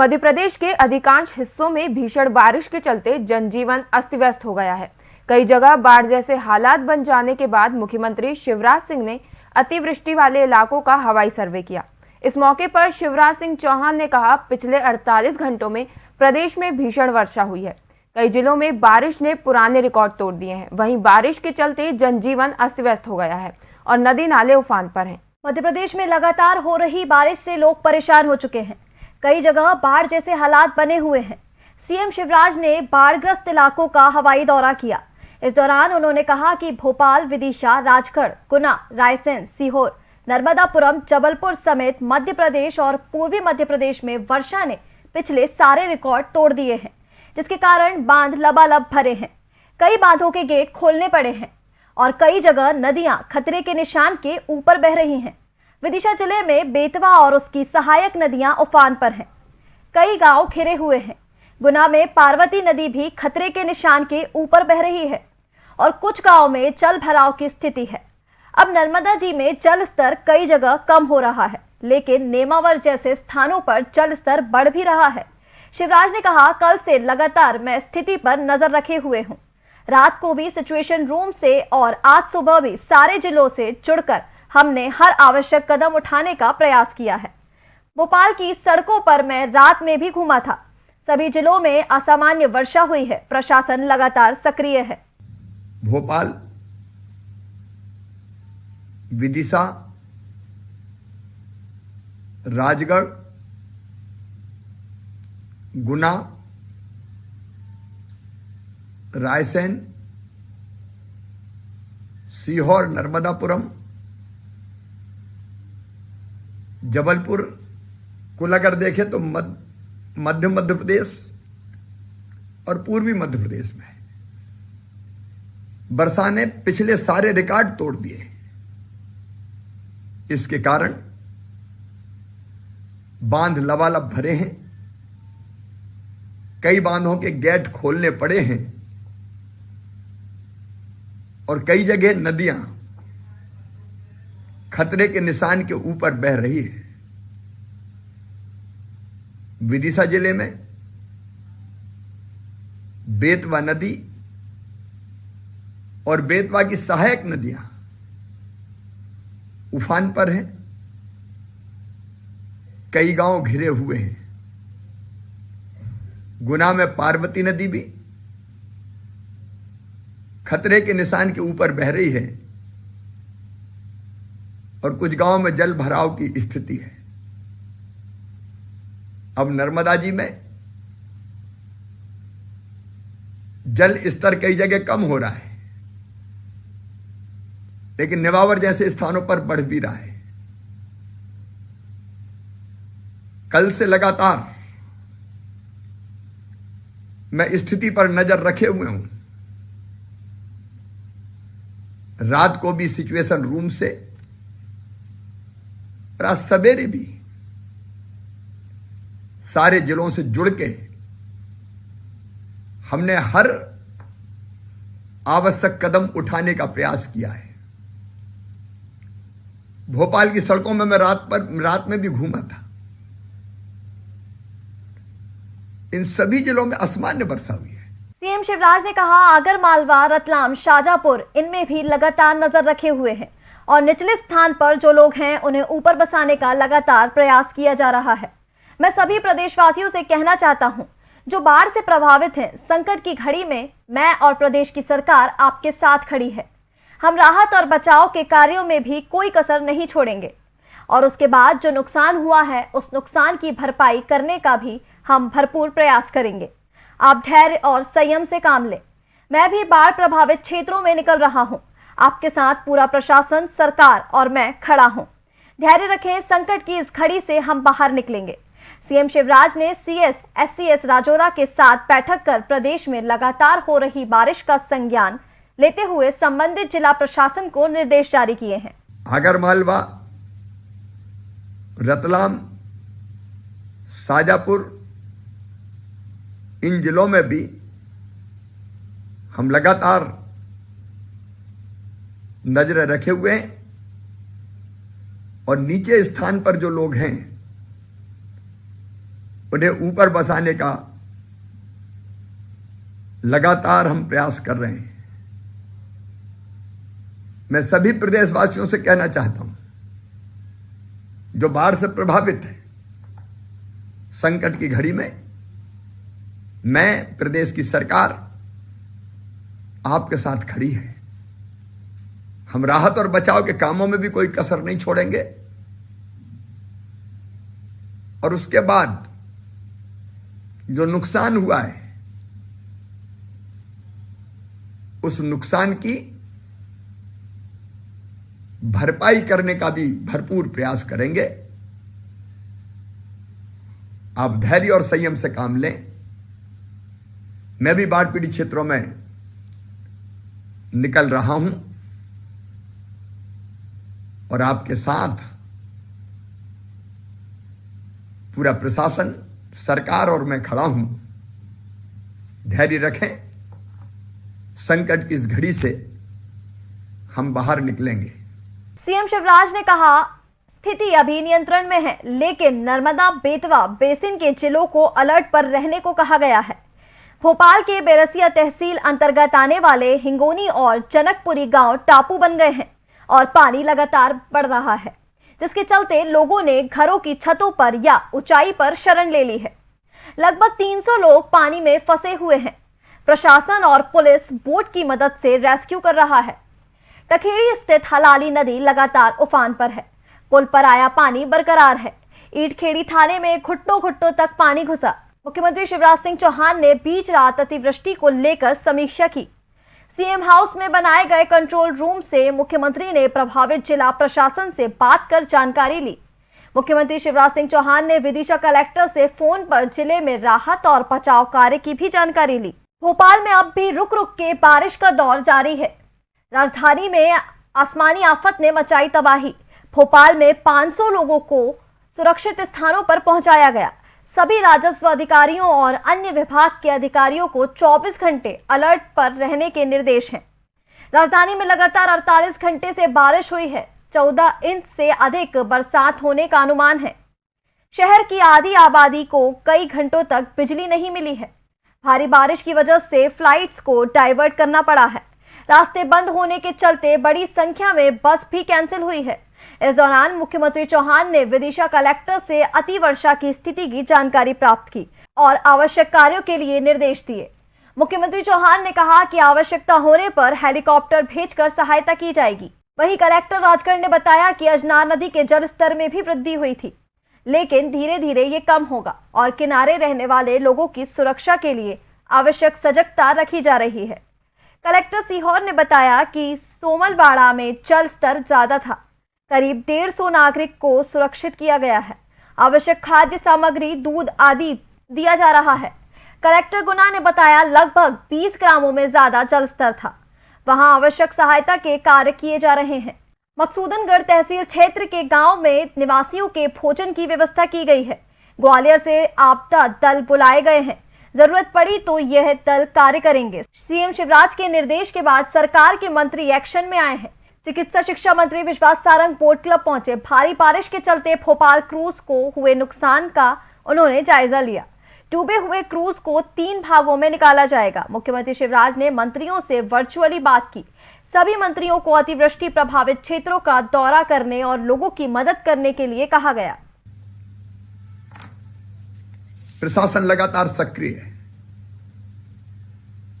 मध्य प्रदेश के अधिकांश हिस्सों में भीषण बारिश के चलते जनजीवन अस्त व्यस्त हो गया है। कई जगह बाढ़ जैसे हालात बन जाने के बाद मुख्यमंत्री शिवराज सिंह ने अतिवृष्टि वाले इलाकों का हवाई सर्वे किया। इस मौके पर शिवराज सिंह चौहान ने कहा, पिछले 48 घंटों में प्रदेश में भीषण वर्षा हुई है। कई जिलों में बारिश ने पुराने रिकॉर्ड तोड़ दिए हैं। वहीं बारिश के चलते जनजीवन अस्त व्यस्त हो गया है और नदी नाले उफान पर हैं। मध्य प्रदेश में लगातार हो रही बारिश से लोग परेशान हो चुके हैं। कई जगह बाढ़ जैसे हालात बने हुए हैं। सीएम शिवराज ने बाढ़ग्रस्त इलाकों का हवाई दौरा किया। इस दौरान उन्होंने कहा कि भोपाल, विदिशा, राजगढ़, गुना, रायसेन, सीहोर, नर्मदापुरम, जबलपुर समेत मध्य प्रदेश और पूर्वी मध्य प्रदेश में वर्षा ने पिछले सारे रिकॉर्ड तोड़ दिए हैं, जिसके कारण बाँध लबालब भरे हैं। कई बांधों के गेट खोलने पड़े हैं और कई जगह नदियाँ, खतरे के निशान के ऊपर बह रही हैं। विदिशा ज़िले में बेतवा और उसकी सहायक नदियाँ उफान पर हैं। कई गाँव घिरे हुए हैं। गुना में पार्वती नदी भी खतरे के निशान के ऊपर बह रही है और कुछ गाँव में जल भराव की स्थिति है। अब नर्मदा जी में जल स्तर कई जगह कम हो रहा है, लेकिन नेमावर जैसे स्थानों पर जल स्तर बढ़ भी रहा है। शिवराज ने कहा, कल से लगातार मैं स्थिति पर नज़र रखे हुए हूँ। रात को भी सिचुएशन रूम से और आज सुबह भी सारे जिलों से जुड़कर हमने हर आवश्यक कदम उठाने का प्रयास किया है। भोपाल की सड़कों पर मैं रात में भी घूमा था। सभी जिलों में असामान्य वर्षा हुई है। प्रशासन लगातार सक्रिय है। भोपाल विदिशा, राजगढ़, गुना, रायसेन, सीहोर, नर्मदापुरम जबलपुर कुल अगर देखें तो मध्य मध्य प्रदेश और पूर्वी मध्य प्रदेश में वर्षा ने पिछले सारे रिकॉर्ड तोड़ दिए इसके कारण बाँध लबालब भरे हैं। कई बांधों के गेट खोलने पड़े हैं और कई जगह नदियाँ खतरे के निशान के ऊपर बह रही है। विदिशा ज़िले में बेतवा नदी और बेतवा की सहायक नदियाँ उफान पर हैं। कई गाँव घिरे हुए हैं। गुना में पार्वती नदी भी खतरे के निशान के ऊपर बह रही है। और कुछ गाँव में जल भराव की स्थिति है। अब नर्मदा जी में जल स्तर कई जगह कम हो रहा है, लेकिन निवावर जैसे स्थानों पर बढ़ भी रहा है। कल से लगातार मैं स्थिति पर नज़र रखे हुए हूँ। रात को भी सिचुएशन रूम से रात सवेरे भी सारे जिलों से जुड़ के हमने हर आवश्यक कदम उठाने का प्रयास किया है। भोपाल की सड़कों में मैं रात पर, रात में भी घूमा था। इन सभी जिलों में असामान्य वर्षा हुई है। सीएम शिवराज ने कहा, आगर मालवा, रतलाम, शाजापुर, इनमें भी लगातार नज़र रखे हुए हैं। और निचले स्थान पर जो लोग हैं, उन्हें ऊपर बसाने का लगातार प्रयास किया जा रहा है। मैं सभी प्रदेशवासियों से कहना चाहता हूँ, जो बाढ़ से प्रभावित हैं, संकट की घड़ी में मैं और प्रदेश की सरकार आपके साथ खड़ी है। हम राहत और बचाव के कार्यों में भी कोई कसर नहीं छोड़ेंगे। और उसके बाद जो नुकसान हुआ है, उस नुकसान की भरपाई करने का भी हम भरपूर प्रयास करेंगे। आप धैर्य और संयम से काम लें। मैं भी बाढ़ प्रभावित क्षेत्रों में निकल रहा हूँ। आपके साथ पूरा प्रशासन, सरकार और मैं खड़ा हूँ। धैर्य रखें, संकट की इस घड़ी से हम बाहर निकलेंगे। सीएम शिवराज ने सीएस एससीएस राजौरा के साथ बैठक कर प्रदेश में लगातार हो रही बारिश का संज्ञान लेते हुए संबंधित जिला प्रशासन को निर्देश जारी किए हैं। आगर मालवा रतलाम, साजापुर, इन जिलों में भी हम लगातार नज़र रखे हुए हैं और नीचे स्थान पर जो लोग हैं, उन्हें ऊपर बसाने का लगातार हम प्रयास कर रहे हैं। मैं सभी प्रदेशवासियों से कहना चाहता हूँ, जो बाढ़ से प्रभावित है, संकट की घड़ी में मैं प्रदेश की सरकार आपके साथ खड़ी है। हम राहत और बचाव के कामों में भी कोई कसर नहीं छोड़ेंगे। और उसके बाद जो नुकसान हुआ है, उस नुकसान की भरपाई करने का भी भरपूर प्रयास करेंगे। आप धैर्य और संयम से काम लें। मैं भी बाढ़ पीड़ित क्षेत्रों में निकल रहा हूँ। और आपके साथ पूरा प्रशासन, सरकार और मैं खड़ा हूँ। धैर्य रखें। संकट की इस घड़ी से हम बाहर निकलेंगे। सीएम शिवराज ने कहा, स्थिति अभी नियंत्रण में है, लेकिन नर्मदा, बेतवा, बेसिन के जिलों को अलर्ट पर रहने को कहा गया है। भोपाल के बेरसिया तहसील अंतर्गत आने वाले हिंगोनी और जनकपुरी गाँव टापू बन गए हैं। और पानी लगातार बढ़ रहा है, जिसके चलते लोगों ने घरों की छतों पर या ऊंचाई पर शरण ले ली है। लगभग 300 लोग पानी में फंसे हुए हैं। प्रशासन और पुलिस बोट की मदद से रेस्क्यू कर रहा है। टखेड़ी स्थित हलाली नदी लगातार उफान पर है। पुल पर आया पानी बरकरार है। ईटखेड़ी थाने में घुट्टों घुट्टों तक पानी घुसा। मुख्यमंत्री शिवराज सिंह चौहान ने बीच रात अतिवृष्टि को लेकर समीक्षा की। सीएम हाउस में बनाए गए कंट्रोल रूम से मुख्यमंत्री ने प्रभावित जिला प्रशासन से बात कर जानकारी ली। मुख्यमंत्री शिवराज सिंह चौहान ने विदिशा कलेक्टर से फ़ोन पर ज़िले में राहत और बचाव कार्य की भी जानकारी ली। भोपाल में अब भी रुक रुक के बारिश का दौर जारी है। राजधानी में आसमानी आफत ने मचाई तबाही। भोपाल में 500 लोगों को सुरक्षित स्थानों पर पहुँचाया गया। सभी राजस्व अधिकारियों और अन्य विभाग के अधिकारियों को 24 घंटे अलर्ट पर रहने के निर्देश हैं। राजधानी में लगातार 48 घंटे से बारिश हुई है। 14 इंच से अधिक बरसात होने का अनुमान है। शहर की आधी आबादी को कई घंटों तक बिजली नहीं मिली है। भारी बारिश की वजह से फ्लाइट्स को डाइवर्ट करना पड़ा है। रास्ते बंद होने के चलते बड़ी संख्या में बस भी कैंसिल हुई है। इस दौरान मुख्यमंत्री चौहान ने विदिशा कलेक्टर से अति वर्षा की स्थिति की जानकारी प्राप्त की और आवश्यक कार्यों के लिए निर्देश दिए। मुख्यमंत्री चौहान ने कहा कि आवश्यकता होने पर हेलीकॉप्टर भेजकर सहायता की जाएगी। वहीं कलेक्टर राजगढ़ ने बताया कि अजनार नदी के जल स्तर में भी वृद्धि हुई थी, लेकिन धीरे धीरे ये कम होगा और किनारे रहने वाले लोगों की सुरक्षा के लिए आवश्यक सजगता रखी जा रही है। कलेक्टर सीहोर ने बताया कि सोमलवाड़ा में जल स्तर ज़्यादा था। करीब डेढ़ सौ नागरिक को सुरक्षित किया गया है। आवश्यक खाद्य सामग्री, दूध आदि दिया जा रहा है। कलेक्टर गुना ने बताया, लगभग 20 ग्रामों में ज़्यादा जल स्तर था। वहाँ आवश्यक सहायता के कार्य किए जा रहे हैं। मकसूदनगढ़ तहसील क्षेत्र के गाँव में निवासियों के भोजन की व्यवस्था की गई है। ग्वालियर से आपदा दल बुलाए गए हैं। ज़रूरत पड़ी तो यह दल कार्य करेंगे। सीएम शिवराज के निर्देश के बाद सरकार के मंत्री एक्शन में आए हैं। चिकित्सा शिक्षा मंत्री विश्वास सारंग बोट क्लब पहुँचे। भारी बारिश के चलते भोपाल क्रूज को हुए नुकसान का उन्होंने जायजा लिया। डूबे हुए क्रूज को तीन भागों में निकाला जाएगा। मुख्यमंत्री शिवराज ने मंत्रियों से वर्चुअली बात की। सभी मंत्रियों को अतिवृष्टि प्रभावित क्षेत्रों का दौरा करने और लोगों की मदद करने के लिए कहा गया। प्रशासन लगातार सक्रिय है।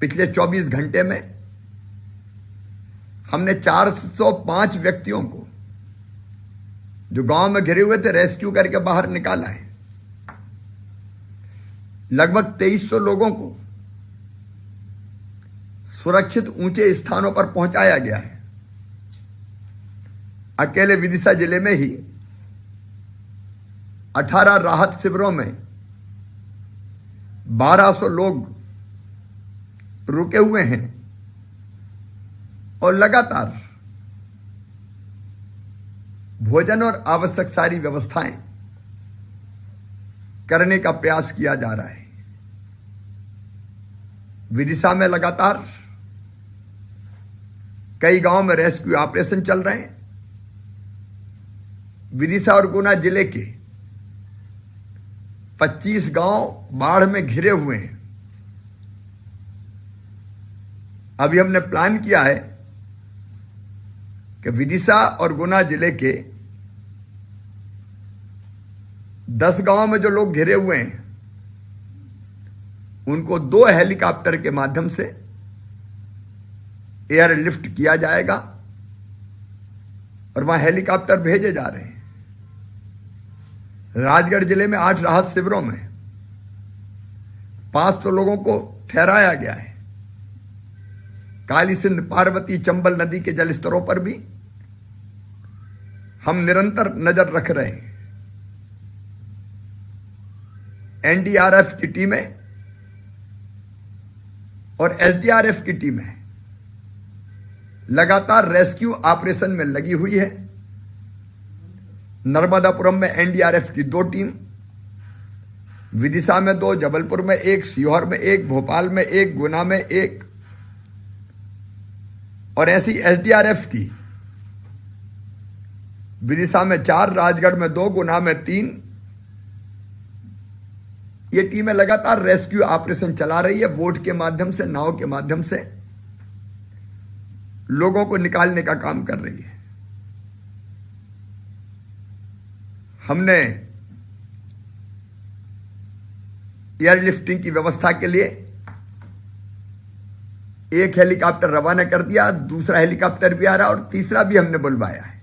पिछले 24 घंटे में हमने 405 व्यक्तियों को, जो गाँव में घिरे हुए थे, रेस्क्यू करके बाहर निकाला है। लगभग 2300 लोगों को सुरक्षित ऊँचे स्थानों पर पहुँचाया गया है। अकेले विदिशा ज़िले में ही 18 राहत शिविरों में 1200 लोग रुके हुए हैं। और लगातार भोजन और आवश्यक सारी व्यवस्थाएँ करने का प्रयास किया जा रहा है। विदिशा में लगातार कई गाँव में रेस्क्यू ऑपरेशन चल रहे हैं। विदिशा और गुना ज़िले के 25 गाँव बाढ़ में घिरे हुए हैं। अभी हमने प्लान किया है कि विदिशा और गुना ज़िले के 10 गाँव में जो लोग घिरे हुए हैं, उनको दो हेलीकॉप्टर के माध्यम से एयरलिफ्ट किया जाएगा और वहाँ हेलीकॉप्टर भेजे जा रहे हैं। राजगढ़ ज़िले में आठ राहत शिविरों में पाँच सौ लोगों को ठहराया गया है। काली सिंध पार्वती, चंबल नदी के जलस्तरों पर भी हम निरंतर नज़र रख रहे हैं। एनडीआरएफ की टीमें और एसडीआरएफ की टीमें लगातार रेस्क्यू ऑपरेशन में लगी हुई है। नर्मदापुरम में एनडीआरएफ की दो टीम, विदिशा में दो, जबलपुर में एक, सीहोर में एक, भोपाल में एक, गुना में एक और ऐसी एसडीआरएफ की विदिशा में चार, राजगढ़ में दो, गुना में तीन। ये टीमें लगातार रेस्क्यू ऑपरेशन चला रही है, वोट के माध्यम से, नाव के माध्यम से। लोगों को निकालने का काम कर रही है। हमने एयरलिफ्टिंग की व्यवस्था के लिए एक हेलीकॉप्टर रवाना कर दिया, दूसरा हेलीकॉप्टर भी आ रहा और तीसरा भी हमने बुलवाया है।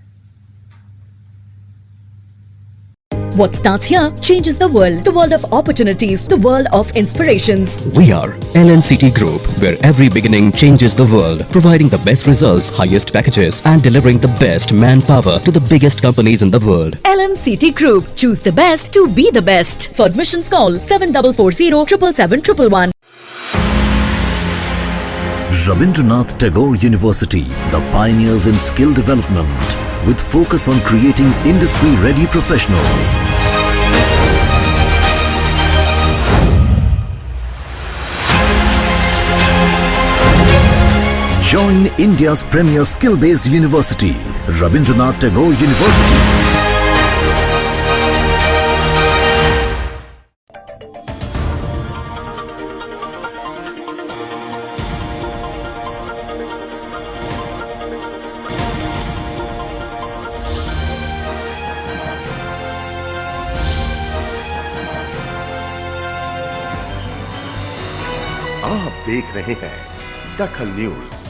What starts here changes the world. The world of opportunities, the world of inspirations. We are LNCT Group, where every beginning changes the world, providing the best results, highest packages, and delivering the best manpower to the biggest companies in the world. LNCT Group. Choose the best to be the best. For admissions call 7440 777 Rabindranath Tagore University, the pioneers in skill development, with focus on creating industry-ready professionals. Join India's premier skill-based university, Rabindranath Tagore University. देख रहे हैं दखल news.